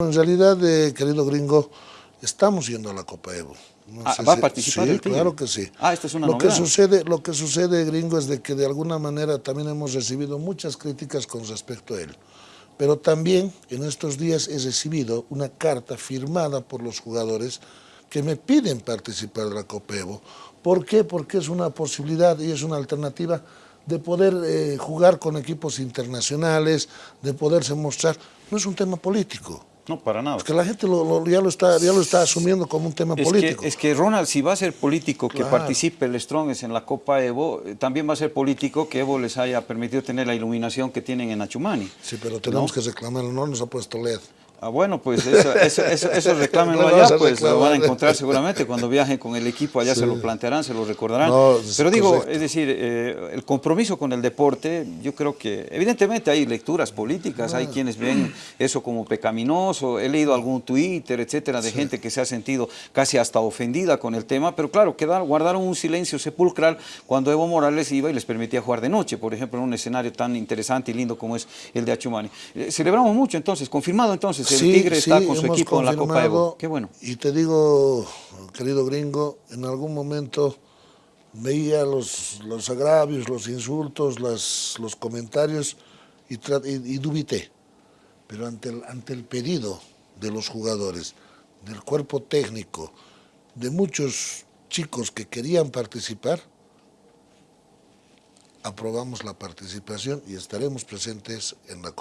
En realidad, eh, querido gringo, estamos yendo a la Copa Evo. No ah, ¿Va a participar sí, el claro que sí. Ah, esta es una lo novedad. Que sucede, lo que sucede, gringo, es de que de alguna manera también hemos recibido muchas críticas con respecto a él. Pero también en estos días he recibido una carta firmada por los jugadores que me piden participar de la Copa Evo. ¿Por qué? Porque es una posibilidad y es una alternativa de poder eh, jugar con equipos internacionales, de poderse mostrar. No es un tema político. No, para nada. Porque la gente lo, lo, ya, lo está, ya lo está asumiendo como un tema es político. Que, es que Ronald, si va a ser político que Claro. participe el Strongest en la Copa Evo, eh, también va a ser político que Evo les haya permitido tener la iluminación que tienen en Achumani. Sí, pero tenemos que reclamarlo, no nos ha puesto LED. Ah, bueno, pues eso, eso, eso, eso reclámenlo Lo allá, pues lo van a encontrar seguramente cuando viajen con el equipo, allá Sí. se lo plantearán, se lo recordarán. No, Pero digo, correcto. es decir, eh, el compromiso con el deporte, yo creo que evidentemente hay lecturas políticas, hay quienes ven eso como pecaminoso, he leído algún Twitter, etcétera, de gente que se ha sentido casi hasta ofendida con el tema, pero claro, quedar, guardaron un silencio sepulcral cuando Evo Morales iba y les permitía jugar de noche, por ejemplo, en un escenario tan interesante y lindo como es el de Achumani. Eh, celebramos mucho entonces, confirmado entonces, Sí, Tigre sí, está con su hemos equipo en la Copa Evo. confirmado, Qué bueno. Y te digo, querido gringo, en algún momento veía los, los agravios, los insultos, las, los comentarios y- y dubité. Pero ante el, ante el pedido de los jugadores, del cuerpo técnico, de muchos chicos que querían participar, aprobamos la participación y estaremos presentes en la Copa.